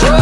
drug